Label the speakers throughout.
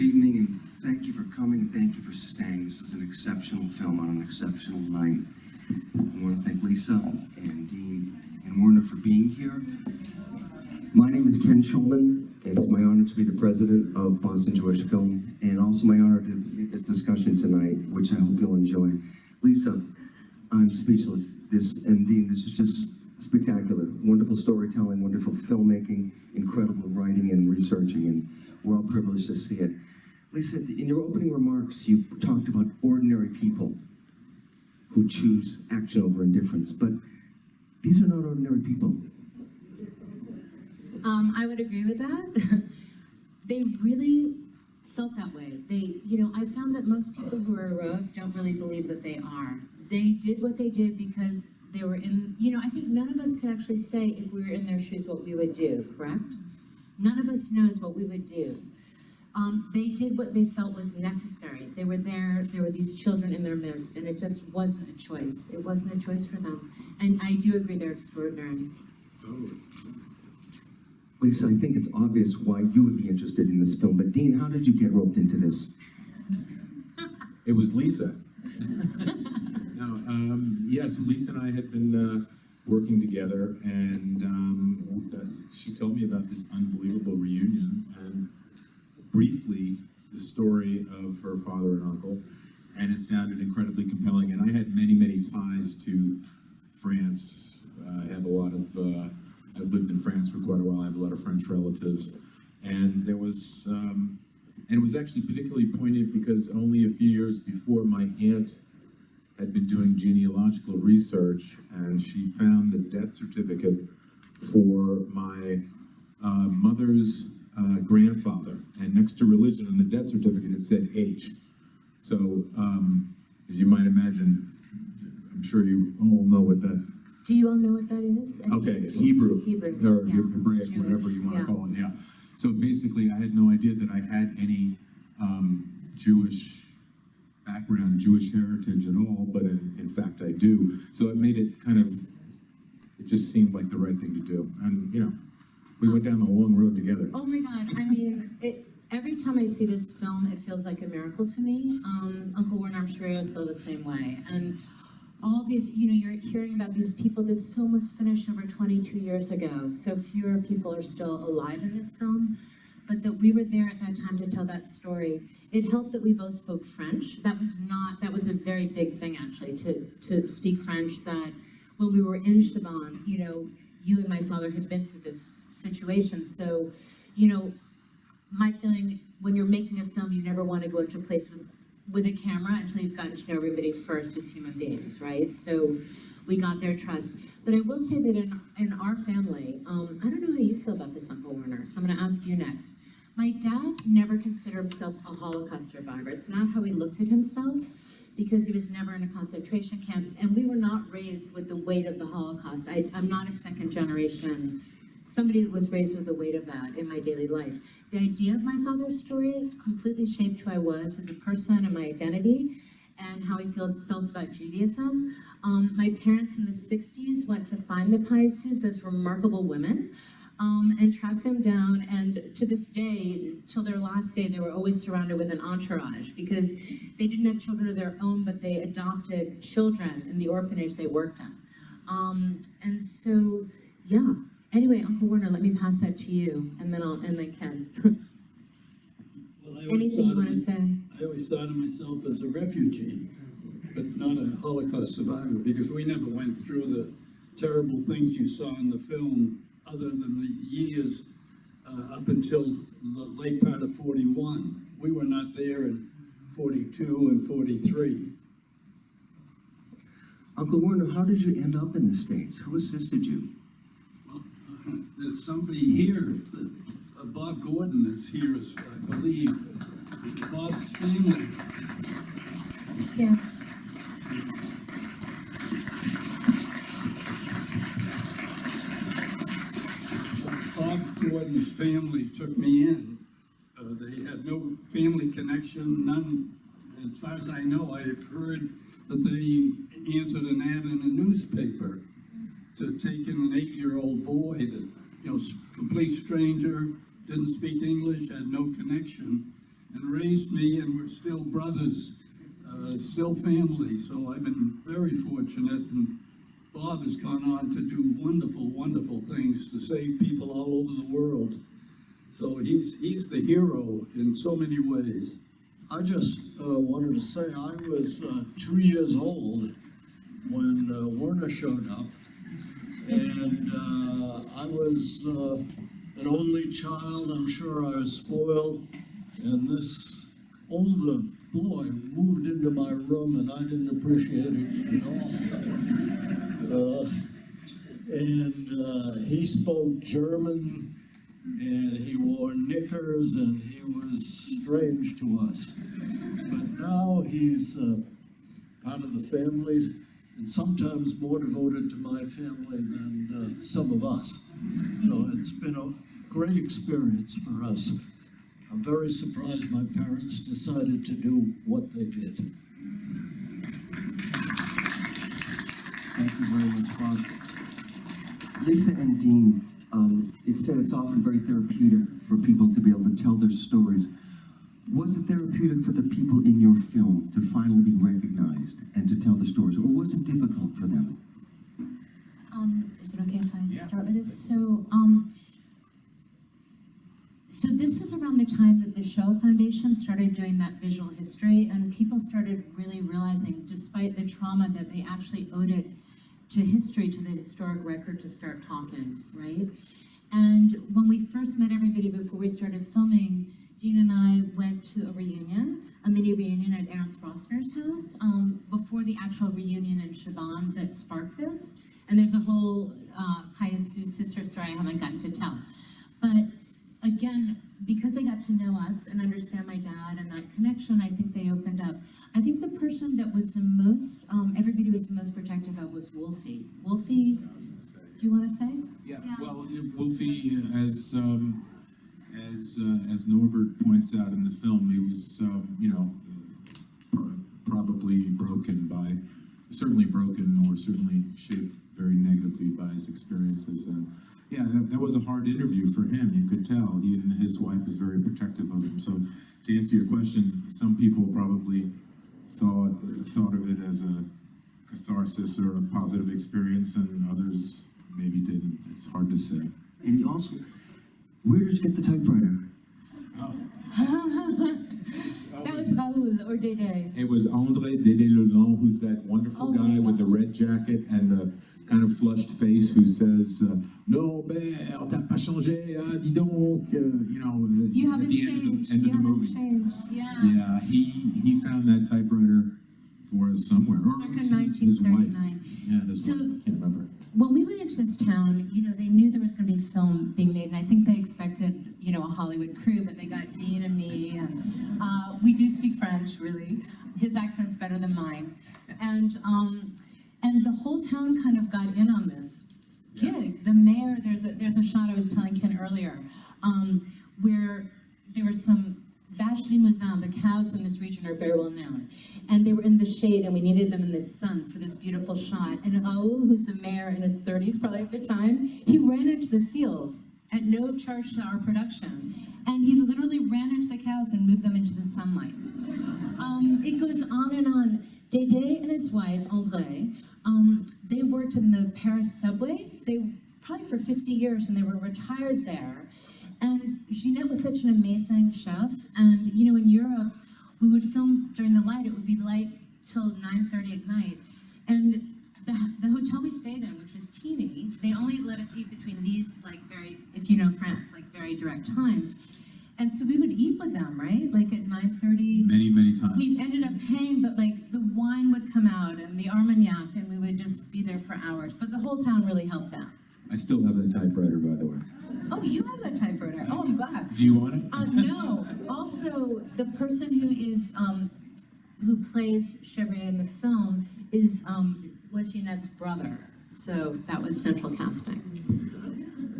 Speaker 1: Good evening, and thank you for coming, thank you for staying. This was an exceptional film on an exceptional night. I want to thank Lisa and Dean and Werner for being here. My name is Ken Schulman, it's my honor to be the president of Boston Jewish Film, and also my honor to this discussion tonight, which I hope you'll enjoy. Lisa, I'm speechless. This, and Dean, this is just spectacular. Wonderful storytelling, wonderful filmmaking, incredible writing and researching, and we're all privileged to see it. Lisa, in your opening remarks, you talked about ordinary people who choose action over indifference, but these are not ordinary people.
Speaker 2: Um, I would agree with that. they really felt that way. They, you know, I found that most people who are heroic don't really believe that they are. They did what they did because they were in, you know, I think none of us could actually say if we were in their shoes what we would do, correct? None of us knows what we would do. Um, they did what they felt was necessary. They were there, there were these children in their midst, and it just wasn't a choice. It wasn't a choice for them. And I do agree they're extraordinary.
Speaker 1: Lisa, I think it's obvious why you would be interested in this film, but Dean, how did you get roped into this?
Speaker 3: It was Lisa. no, um, yes, Lisa and I had been uh, working together, and um, uh, she told me about this unbelievable reunion, and briefly the story of her father and uncle, and it sounded incredibly compelling. And I had many, many ties to France. Uh, I have a lot of. Uh, I've lived in France for quite a while. I have a lot of French relatives, and there was. Um, and it was actually particularly poignant because only a few years before my aunt had been doing genealogical research and she found the death certificate for my uh, mother's uh, grandfather. And next to religion on the death certificate, it said H. So, um, as you might imagine, I'm sure you all know what that
Speaker 2: Do you all know what that is? I
Speaker 3: Okay,
Speaker 2: think-
Speaker 3: Hebrew,
Speaker 2: Hebrew,
Speaker 3: or
Speaker 2: yeah.
Speaker 3: Hebraic,
Speaker 2: Jewish,
Speaker 3: whatever you want to call it, yeah. So basically, I had no idea that I had any um, Jewish background, Jewish heritage at all, but in, in fact I do. So it made it kind of, it just seemed like the right thing to do. And, you know, we went down the long road together.
Speaker 2: Oh my God, I mean, it, every time I see this film, it feels like a miracle to me. Um, Uncle Werner, you'll feel the same way. And all these, you know, you're hearing about these people. This film was finished over 22 years ago, so fewer people are still alive in this film. But that we were there at that time to tell that story. It helped that we both spoke French. That was not, that was a very big thing actually, to, to speak French. That when we were in Chabannes, you know, you and my father had been through this situation. So, you know, my feeling when you're making a film, you never want to go into a place with, with a camera until you've gotten to know everybody first as human beings, right? So we got their trust. But I will say that in, in our family, um, I don't know how you feel about this, Uncle Werner, so I'm going to ask you next. My dad never considered himself a Holocaust survivor. It's not how he looked at himself because he was never in a concentration camp. And we were not raised with the weight of the Holocaust. I, I'm not a second generation somebody that was raised with the weight of that in my daily life. The idea of my father's story completely shaped who I was as a person and my identity and how I feel, felt about Judaism. Um, my parents in the 60s went to find the Piases, those remarkable women, um, and track them down. And to this day, till their last day, they were always surrounded with an entourage because they didn't have children of their own, but they adopted children in the orphanage they worked in. Um, and so, yeah. Anyway, Uncle Werner, let me pass that to you, and then I'll, and then Ken.
Speaker 4: Well, I always
Speaker 2: Anything you
Speaker 4: thought of
Speaker 2: want to say?
Speaker 4: I always thought of myself as a refugee, but not a Holocaust survivor, because we never went through the terrible things you saw in the film, other than the years uh, up until the late part of 41. We were not there in 42 and 43.
Speaker 1: Uncle Werner, how did you end up in the States? Who assisted you?
Speaker 4: There's somebody here, uh, Bob Gordon is here, I believe, Bob's family.
Speaker 2: Yeah.
Speaker 4: Bob Gordon's family took me in. Uh, they had no family connection, none, as far as I know, I have heard that they answered an ad in a newspaper to take in an eight-year-old boy that, you know, complete stranger, didn't speak English, had no connection, and raised me, and we're still brothers, uh, still family. So I've been very fortunate, and Bob has gone on to do wonderful, wonderful things to save people all over the world. So he's, he's the hero in so many ways.
Speaker 5: I just uh, wanted to say I was uh, two years old when uh, Werner showed up. And uh, I was uh, an only child. I'm sure I was spoiled. And this older boy moved into my room and I didn't appreciate it at all. Uh, and uh, he spoke German and he wore knickers and he was strange to us. But now he's uh, part of the family and sometimes more devoted to my family than uh, some of us. So it's been a great experience for us. I'm very surprised my parents decided to do what they did.
Speaker 1: Thank you very much, Bob. Lisa and Dean, um, it said it's often very therapeutic for people to be able to tell their stories. Was it therapeutic for the people in your film to finally be recognized and to tell the stories, or was it difficult for them?
Speaker 2: Um, is it okay if I
Speaker 3: Yeah.
Speaker 2: start with this? So, um, so this was around the time that the Shoah Foundation started doing that visual history, and people started really realizing, despite the trauma, that they actually owed it to history, to the historic record, to start talking, right? And when we first met everybody before we started filming, Dean and I went to a reunion, a mini reunion at Ernst Rossner's house, um, before the actual reunion in Chabannes that sparked this. And there's a whole uh, Pius sister story I haven't gotten to tell. But again, because they got to know us and understand my dad and that connection, I think they opened up. I think the person that was the most, um, everybody was the most protective of was Wolfie. Wolfie, do you want to say?
Speaker 3: Yeah,
Speaker 2: Yeah.
Speaker 3: well, Wolfie, as, um, as, uh, as Norbert points out in the film, he was, um, you know, probably broken by, certainly broken or certainly shaped very negatively by his experiences. And yeah, that, that was a hard interview for him, you could tell. He and his wife is very protective of him. So to answer your question, some people probably thought, thought of it as a catharsis or a positive experience and others maybe didn't. It's hard to say.
Speaker 1: And also, where did you get the typewriter?
Speaker 2: That was Raoul or Dede.
Speaker 3: It was André Dédé-Leland, who's that wonderful
Speaker 2: Oh
Speaker 3: guy with the red jacket and the kind of flushed face who says, uh, Norbert, t'as pas changé, ah, dis donc, uh, you know,
Speaker 2: You
Speaker 3: at
Speaker 2: haven't
Speaker 3: the end of
Speaker 2: changed.
Speaker 3: the, end
Speaker 2: you
Speaker 3: of the
Speaker 2: haven't
Speaker 3: movie.
Speaker 2: changed. Yeah.
Speaker 3: Yeah, he, he found that typewriter for us somewhere. Or his, his wife. Yeah, his
Speaker 2: So-
Speaker 3: wife, can't remember.
Speaker 2: When we went into this town, you know, they knew there was going to be film being made, and I think they expected, you know, a Hollywood crew, but they got Dean and me, and uh, we do speak French, really. His accent's better than mine, and um, and the whole town kind of got in on this gig. The mayor, there's a there's a shot I was telling Ken earlier, um, where there was some vache limousin. The cows in this region are very well known, and they were in the shade, and we needed them in the sun for this beautiful shot. And Raoul, who's a mayor in his 30s, probably at the time, he ran into the field at no charge to our production, and he literally ran into the cows and moved them into the sunlight. Um, it goes on and on. Dede and his wife, André, um, they worked in the Paris subway. They probably for 50 years, and they were retired there. And Ginette was such an amazing chef. And you know, in Europe, we would film during the light. It would be light till 9:30 at night. And the, the hotel we stayed in, which was teeny, they only let us eat between these, like very, if you know France, like very direct times. And so we would eat with them, right? Like at 9:30.
Speaker 3: Many, many times.
Speaker 2: We ended up paying, but like the wine would come out and the Armagnac, and we would just be there for hours. But the whole town really helped out.
Speaker 3: I still have that typewriter, by the way.
Speaker 2: Oh, you have that typewriter. Oh, I'm glad.
Speaker 3: Do you want it?
Speaker 2: Um, no. Also, the person who is um, who plays Chevrier in the film is um, was Jeanette's brother. So that was central casting.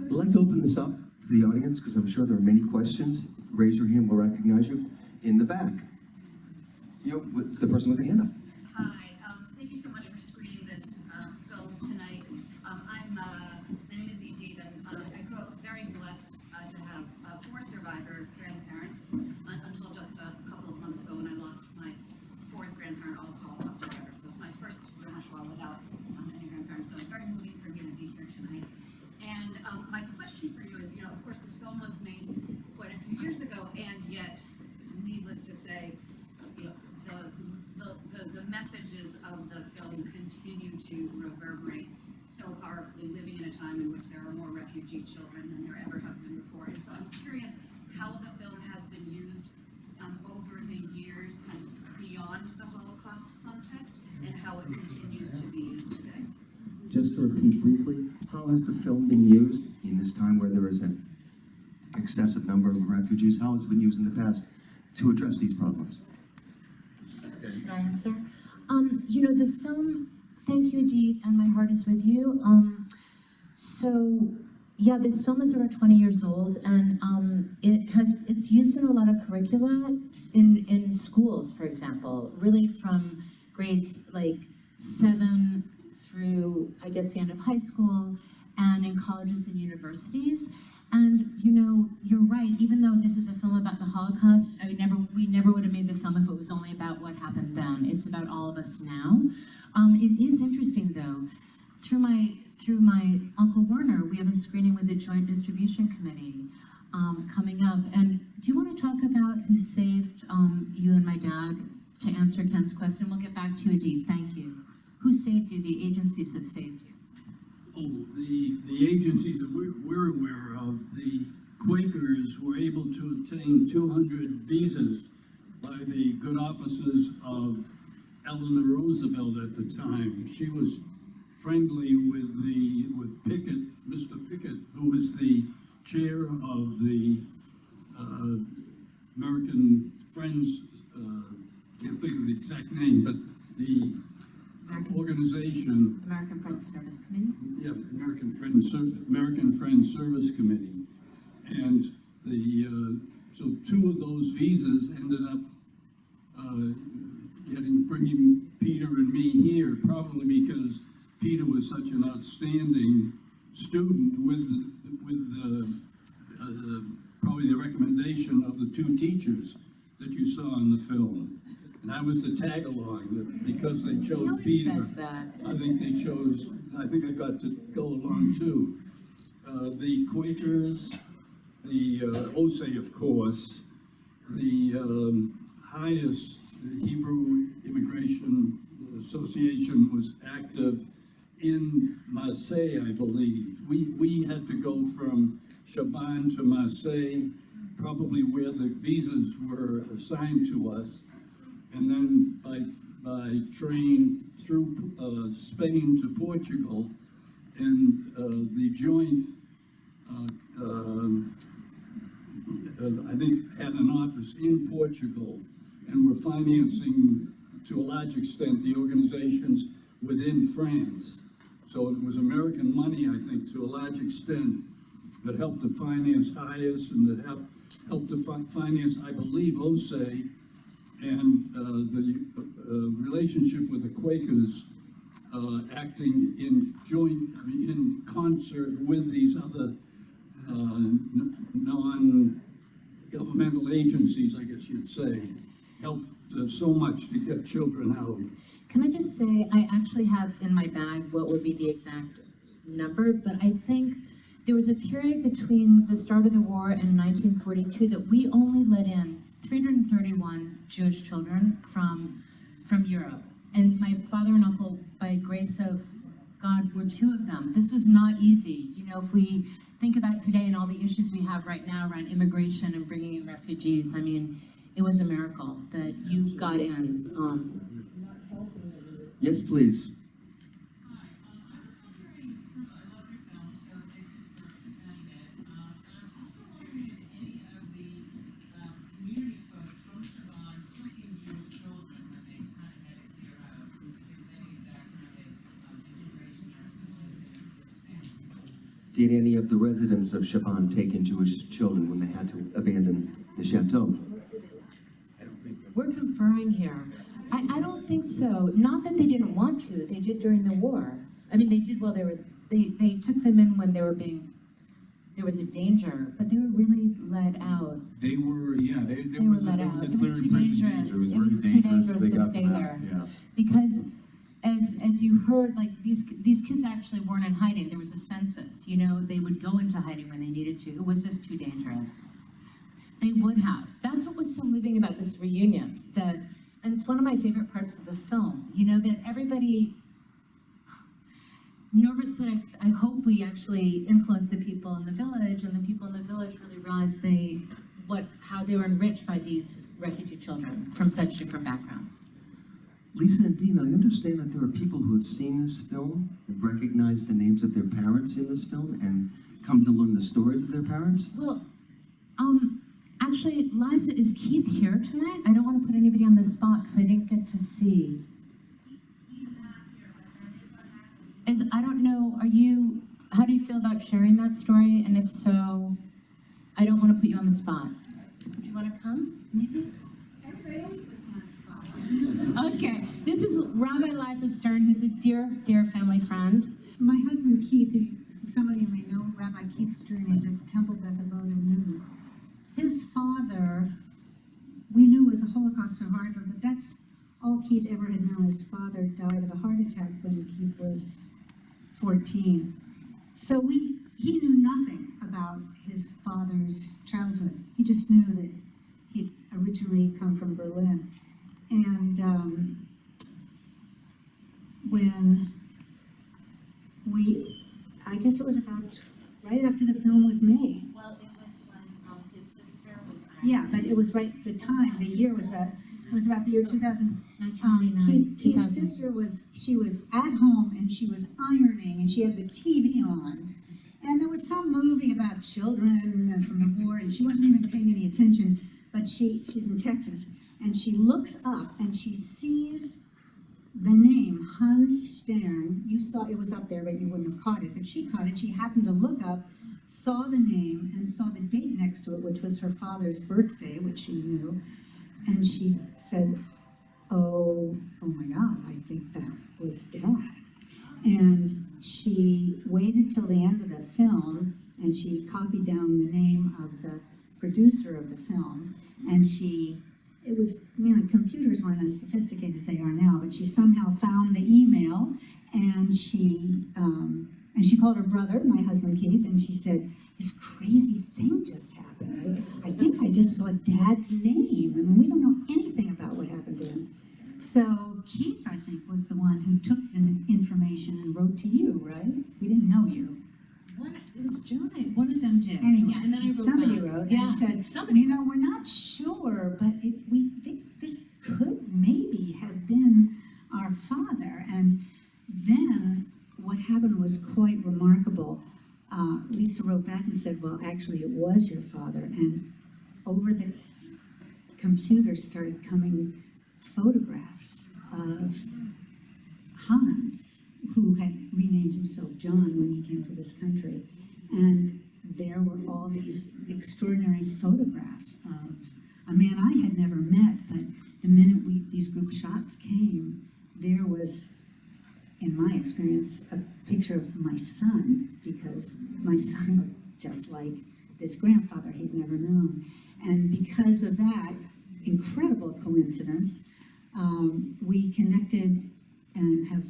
Speaker 1: I'd like to open this up to the audience because I'm sure there are many questions. Raise your hand, we'll recognize you. In the back. You know, with the person with the hand up.
Speaker 6: Hi, um, thank you so much for screening this, uh, film tonight. Um, I'm, uh, my name is Edie Eden. Uh, I grew up very blessed, uh, to have, uh, four survivor grandparents un- until just, uh, Um, my question for you is, you know, of course, this film was made quite a few years ago, and yet, needless to say, you know, the, the, the, the messages of the film continue to so powerfully, living in a time in which there are more refugee children than there ever have been before. And so I'm curious how the film has been used, um, over the years and beyond the Holocaust context, and how it continues to be used today.
Speaker 1: Just to repeat briefly, how has the film been used in this time where there is an excessive number of refugees? How has it been used in the past to address these problems?
Speaker 2: Should I answer? Um, you know, the film, thank you, Deet, and my heart is with you. Um, so, yeah, this film is over 20 years old, and um, it has it's used in a lot of curricula in in schools, for example, really from grades like seven through I guess the end of high school, and in colleges and universities. And you know, you're right. Even though this is a film about the Holocaust, I never, we never would have made the film if it was only about what happened then. It's about all of us now. Um, it is interesting, though. Through my through my uncle Werner, we have a screening with the Joint Distribution Committee um, coming up. And do you want to talk about who saved um, you and my dad? To answer Ken's question, we'll get back to you, Adee. Thank you. Who saved you? The agencies that saved you.
Speaker 4: The, the agencies that we're, we're aware of, the Quakers were able to obtain two hundred visas by the good offices of Eleanor Roosevelt at the time. She was friendly with the, with Pickett, Mr. Pickett, who was the chair of the, uh, American Friends, uh, can't think of the exact name, but the organization
Speaker 2: American Friends Service Committee.
Speaker 4: yeah, American Friends, American Friends Service Committee. And the, uh, so two of those visas ended up, uh, getting, bringing Peter and me here, probably because Peter was such an outstanding student with, with, uh, probably the recommendation of the two teachers that you saw in the film. And I was the tag-along, that because they
Speaker 2: He
Speaker 4: chose
Speaker 2: always
Speaker 4: Peter.
Speaker 2: says that.
Speaker 4: I think they chose, I think I got to go along too. Uh, the Quakers, the uh, OSE, of course, the um, HIAS Hebrew Immigration Association was active in Marseille, I believe. We, we had to go from Chabannes to Marseille, probably where the visas were assigned to us. And then by, by train through uh, Spain to Portugal. And uh, the joint, uh, um, uh, I think, had an office in Portugal and were financing, to a large extent, the organizations within France. So it was American money, I think, to a large extent, that helped to finance HIAS and that helped, helped to fi- finance, I believe, OSE and uh, the uh, relationship with the Quakers uh, acting in joint, I mean, in concert with these other uh, non-governmental agencies, I guess you'd say, helped uh, so much to get children out.
Speaker 2: Can I just say, I actually have in my bag what would be the exact number, but I think there was a period between the start of the war and 1942 that we only let in 331 Jewish children from, from Europe. And my father and uncle, by grace of God, were two of them. This was not easy. You know, if we think about today and all the issues we have right now around immigration and bringing in refugees, I mean, it was a miracle that you got in. Um,
Speaker 1: Yes, please. Did any of the residents of Chabannes take in Jewish children when they had to abandon the chateau?
Speaker 2: We're conferring here. I, I don't think so. Not that they didn't want to. They did during the war. I mean, they did while they were, they, they took them in when they were being, there was a danger, but they were really let out.
Speaker 3: They were, yeah, they, there
Speaker 2: They were
Speaker 3: was, a-
Speaker 2: let
Speaker 3: there was
Speaker 2: out.
Speaker 3: a
Speaker 2: It was too dangerous.
Speaker 3: danger. It was
Speaker 2: It was too
Speaker 3: dangerous.
Speaker 2: dangerous to stay there.
Speaker 3: Yeah.
Speaker 2: Because as as you heard, like these these kids actually weren't in hiding. There was a census. You know, they would go into hiding when they needed to. It was just too dangerous. They would have. That's what was so moving about this reunion. That, and it's one of my favorite parts of the film. You know that everybody. Norbert said, I, I hope we actually influence the people in the village, and the people in the village really realize they, what, how they were enriched by these refugee children from such different backgrounds.
Speaker 1: Lisa and Dean, I understand that there are people who have seen this film, and recognized the names of their parents in this film, and come to learn the stories of their parents.
Speaker 2: Well, um, actually, Liza, is Keith here tonight? I don't want to put anybody on the spot because I didn't get to see. Is, I don't know, are you, how do you feel about sharing that story? And if so, I don't want to put you on the spot. Do you want to come, maybe?
Speaker 6: Everybody always puts me on the spot.
Speaker 2: Okay, this is Rabbi Liza Stern, who's a dear, dear family friend.
Speaker 7: My husband Keith, some of you may know, Rabbi Keith Stern, is at Temple Beth in Newton. His father, we knew was a Holocaust survivor, but that's all Keith ever had known. His father died of a heart attack when Keith was 14. So we, he knew nothing about his father's childhood. He just knew that he'd originally come from Berlin. And um, when we, I guess it was about right after the film was made.
Speaker 2: Well, it was when um, his sister was.
Speaker 7: Yeah, but it was right, the time, the year was about, it was about the year two thousand. Um,
Speaker 2: 1999,
Speaker 7: Keith, Keith's sister was, she was at home and she was ironing and she had the TV on. And there was some movie about children and from the war and she wasn't even paying any attention, but she, she's in Texas. And she looks up and she sees the name Hans Stern. You saw, it was up there, but you wouldn't have caught it, but she caught it. She happened to look up, saw the name and saw the date next to it, which was her father's birthday, which she knew. And she said, oh, oh my God, I think that was dad. And she waited till the end of the film and she copied down the name of the producer of the film. And she, it was, you know, computers weren't as sophisticated as they are now, but she somehow found the email and she, um, and she called her brother, my husband Keith, and she said, this crazy thing just happened. I, I think I just saw dad's name, and we don't know anything about what happened to him. So Keith, I think, was the one who took the information and wrote to you, right? We didn't know you.
Speaker 2: One, it was John, one of them did.
Speaker 7: Anyway,
Speaker 2: Yeah, and then I wrote
Speaker 7: Somebody
Speaker 2: back.
Speaker 7: wrote
Speaker 2: Yeah,
Speaker 7: and said,
Speaker 2: somebody.
Speaker 7: you know, we're not sure, but it, we think this could maybe have been our father. And then what happened was quite remarkable. Uh, Lisa wrote back and said, well, actually, it was your father. And over the computer started coming photographs of Hans, who had renamed himself John when he came to this country. And there were all these extraordinary photographs of a man I had never met, but the minute we, these group shots came, there was, in my experience, a picture of my son, because my son looked just like this grandfather he'd never known. And because of that incredible coincidence, um, we connected and have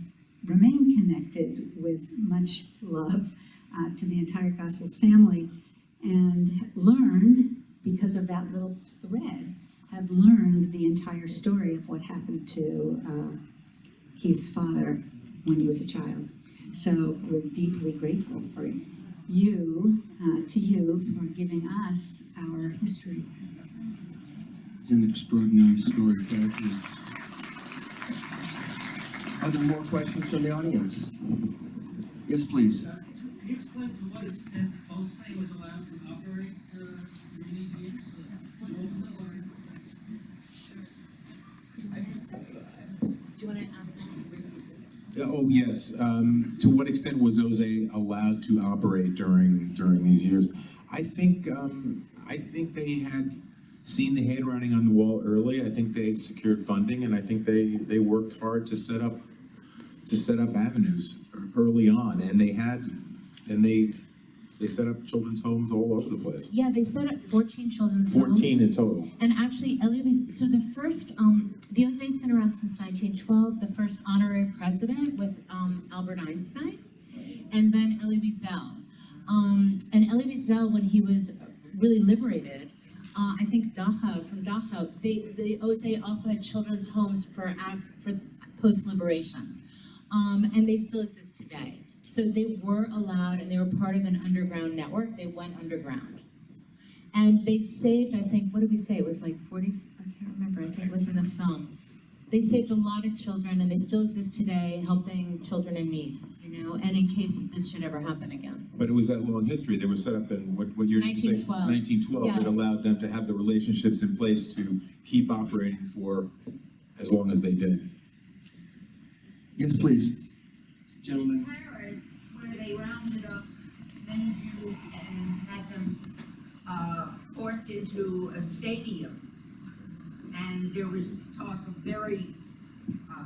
Speaker 7: remained connected with much love uh, to the entire Gossels family and learned, because of that little thread, have learned the entire story of what happened to uh, Keith's father when he was a child. So we're deeply grateful for you, uh, to you, for giving us our history.
Speaker 1: It's an extraordinary story. Thank. Are there more questions from the audience? Yes, please.
Speaker 8: Can you explain to what extent OSE was allowed to operate uh, during these years? uh, locally or-
Speaker 2: Do you want to ask?
Speaker 3: Oh, yes. Um, to what extent was OSE allowed to operate during, during these years? I think, um, I think they had seen the handwriting on the wall early. I think they secured funding and I think they, they worked hard to set up, to set up avenues early on. And they had, and they, They set up children's homes all over the place.
Speaker 2: Yeah, they set up fourteen children's homes.
Speaker 3: Fourteen in total.
Speaker 2: And actually, Elie Wiesel, so the first, um, the OSE's been around since nineteen twelve. The first honorary president was, um, Albert Einstein, and then Elie Wiesel. Um, and Elie Wiesel, when he was really liberated, uh, I think Dachau, from Dachau, they, the OSA also had children's homes for, for post-liberation. Um, and they still exist today. So they were allowed, and they were part of an underground network. They went underground. And they saved, I think, what did we say? It was like 40, I can't remember, I think it was in the film. They saved a lot of children and they still exist today helping children in need, you know, and in case this should ever happen again.
Speaker 3: But it was that long history. They were set up in, what, what year did you say?
Speaker 2: 1912.
Speaker 3: Nineteen twelve.
Speaker 2: Yeah.
Speaker 3: That allowed them to have the relationships in place to keep operating for as long as they did.
Speaker 1: Yes, please. Gentlemen.
Speaker 9: Paris, where they rounded up many Jews and had them, uh, forced into a stadium. And there was talk of very, uh,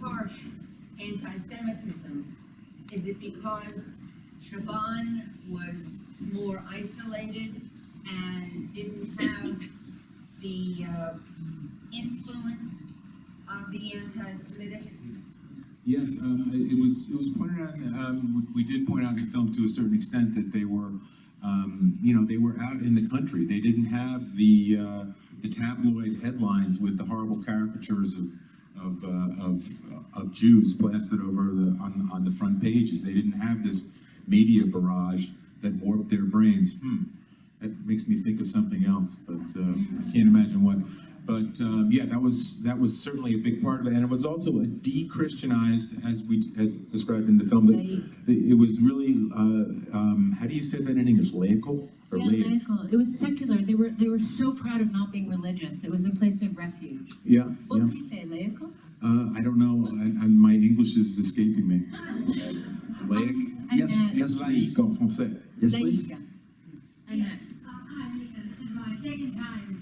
Speaker 9: harsh anti-Semitism. Is it because Chabannes was more isolated and didn't have the, uh, influence of the anti-Semitic?
Speaker 3: Yes, um, it was, it was pointed out, um, we we did point out in the film to a certain extent that they were, um, you know, they were out in the country. They didn't have the, uh, the tabloid headlines with the horrible caricatures of, of, uh, of, of Jews plastered over the, on, on the front pages. They didn't have this media barrage that warped their brains. Hmm, that makes me think of something else, but, uh, I can't imagine what. But, um, yeah, that was, that was certainly a big part of it, and it was also a de-Christianized, as we, as described in the film, that it was really, uh, um, how do you say that in English, laical? Or
Speaker 2: Yeah,
Speaker 3: laic?
Speaker 2: laical. It was secular. They were, they were so proud of not being religious. It was a place of refuge.
Speaker 3: Yeah,
Speaker 2: What
Speaker 3: yeah.
Speaker 2: would you say, laical?
Speaker 3: Uh, I don't know, I, I, my English is escaping me. Laic?
Speaker 1: Yes,
Speaker 2: Annette.
Speaker 1: yes, please.
Speaker 3: Laïc en français.
Speaker 1: Yes, please.
Speaker 2: Laïque.
Speaker 9: Yes, uh, hi Lisa, this is my second time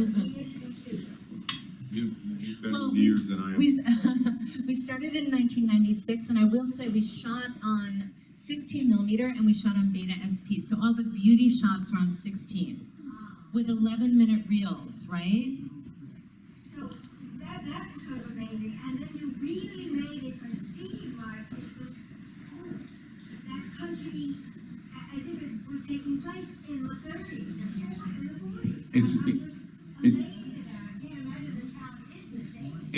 Speaker 9: you shoot it? You,
Speaker 3: you've been
Speaker 2: Well,
Speaker 3: years than I am.
Speaker 2: We, we started in 1996, and I will say we shot on 16 millimeter and we shot on Beta SP. So all the beauty shots are on 16 with 11 minute reels, right?
Speaker 9: So that, that was sort of amazing, and then you really made it seem like it was oh, that country, a- as if it was taking place in the thirties and in the forties.
Speaker 3: It's-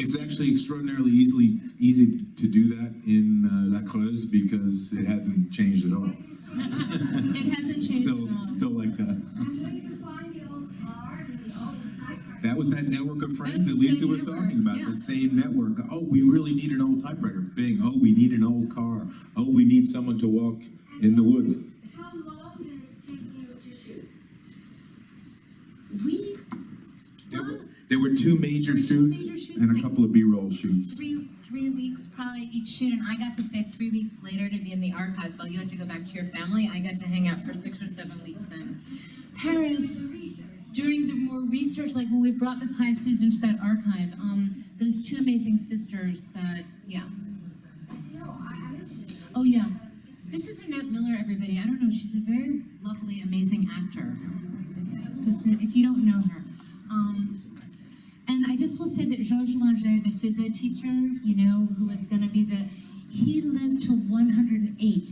Speaker 3: It's actually extraordinarily easily, easy to do that in uh, La Creuse because it hasn't changed at all.
Speaker 2: It hasn't changed
Speaker 3: Still,
Speaker 2: at all.
Speaker 3: still like that.
Speaker 9: And where you find the old cars and the old typewriters.
Speaker 3: That was that network of friends
Speaker 2: That's
Speaker 3: that
Speaker 2: the
Speaker 3: Lisa was
Speaker 2: network,
Speaker 3: talking about,
Speaker 2: yeah.
Speaker 3: that same network. Oh, we really need an old typewriter. Bing. Oh, we need an old car. Oh, we need someone to walk in the woods.
Speaker 9: How long did it take you to shoot?
Speaker 2: We,
Speaker 3: There were, there were two major shoots
Speaker 2: Major shoots,
Speaker 3: and a couple of B-roll shoots.
Speaker 2: three, three weeks probably each shoot, and I got to stay three weeks later to be in the archives while you had to go back to your family. I got to hang out for six or seven weeks in Paris. During the more research, like when we brought the Pisces into that archive, um, those two amazing sisters that, yeah.
Speaker 9: No, I, I'm interested.
Speaker 2: Oh, yeah. This is Annette Miller, everybody. I don't know. She's a very lovely, amazing actor. Just if you don't know her. Um, I just will say that Georges Loinger, the phys teacher, you know, who was going to be the, he lived till 108.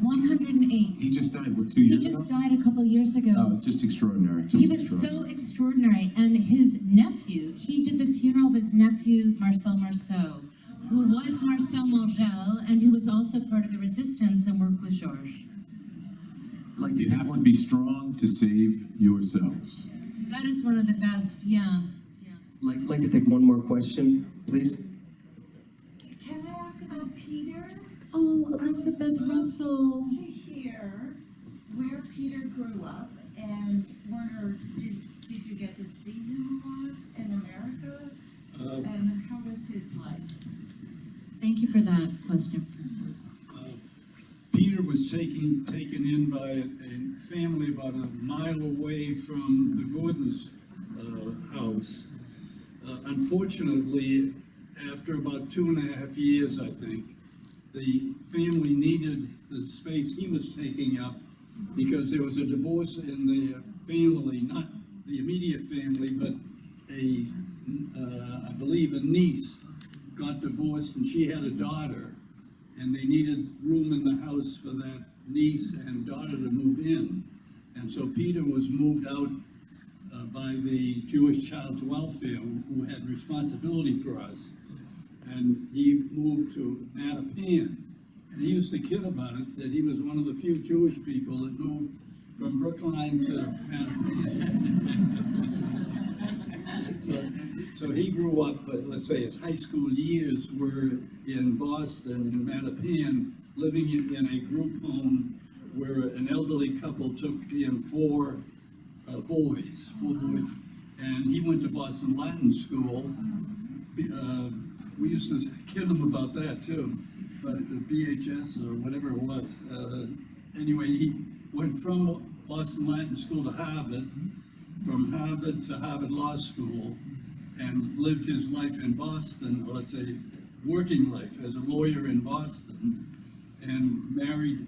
Speaker 2: 108.
Speaker 3: He just died, what, two
Speaker 2: He just
Speaker 3: ago?
Speaker 2: died a couple years ago.
Speaker 3: Oh, it's just extraordinary. just
Speaker 2: He was
Speaker 3: extraordinary.
Speaker 2: so extraordinary, and his nephew, he did the funeral of his nephew, Marcel Marceau, who was Marcel Mangel, and who was also part of the resistance and worked with Georges.
Speaker 1: Like
Speaker 3: You have to be strong to save yourselves.
Speaker 2: That is one of the best, yeah
Speaker 1: like, like to take one more question, please.
Speaker 10: Can I ask about Peter?
Speaker 2: Oh, Elizabeth Russell.
Speaker 10: To hear where Peter grew up and Werner, did, did you get to see him a lot in America?
Speaker 4: Um,
Speaker 10: and how was his life?
Speaker 2: Thank you for that question.
Speaker 4: Um, Peter was taken, taken in by a, family about a mile away from the Gordon's uh, house. Uh, Unfortunately, after about two and a half years, I think, the family needed the space he was taking up because there was a divorce in the family, not the immediate family, but a, uh, I believe a niece got divorced and she had a daughter. And they needed room in the house for that niece and daughter to move in. And so Peter was moved out by the Jewish Child's Welfare, who had responsibility for us. And he moved to Mattapan. And he used to kid about it, that he was one of the few Jewish people that moved from Brookline to Mattapan. So, so he grew up, but let's say his high school years were in Boston, in Mattapan, living in, in a group home where an elderly couple took in four uh, boys, four boys, and he went to Boston Latin School. Uh, we used to kid him about that too, but the BHS or whatever it was. Uh, anyway, he went from Boston Latin School to Harvard, from Harvard to Harvard Law School, and lived his life in Boston, or let's say, working life as a lawyer in Boston, and married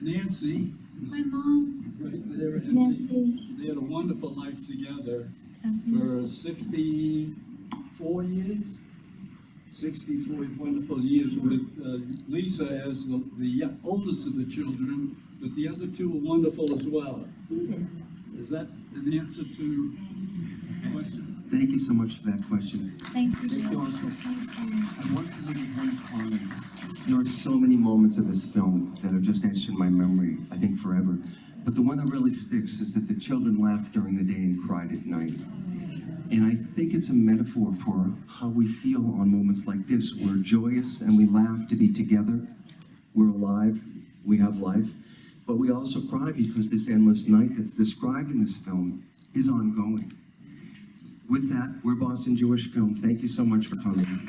Speaker 4: Nancy.
Speaker 7: My mom,
Speaker 4: Right there, and they-
Speaker 7: Nancy,
Speaker 4: they had a wonderful life together for sixty-four years. Sixty-four wonderful years with uh, Lisa as the, the oldest of the children, but the other two were wonderful as well. Is that an answer to the question?
Speaker 1: Thank you so much for that question.
Speaker 7: Thank you.
Speaker 1: Thank you also.
Speaker 7: Thank you.
Speaker 1: I want to make one comment. There are so many moments of this film that are just etched in my memory, I think forever. But the one that really sticks is that the children laughed during the day and cried at night. And I think it's a metaphor for how we feel on moments like this. We're joyous and we laugh to be together. We're alive, we have life. But we also cry because this endless night that's described in this film is ongoing. With that, we're Boston Jewish Film. Thank you so much for coming.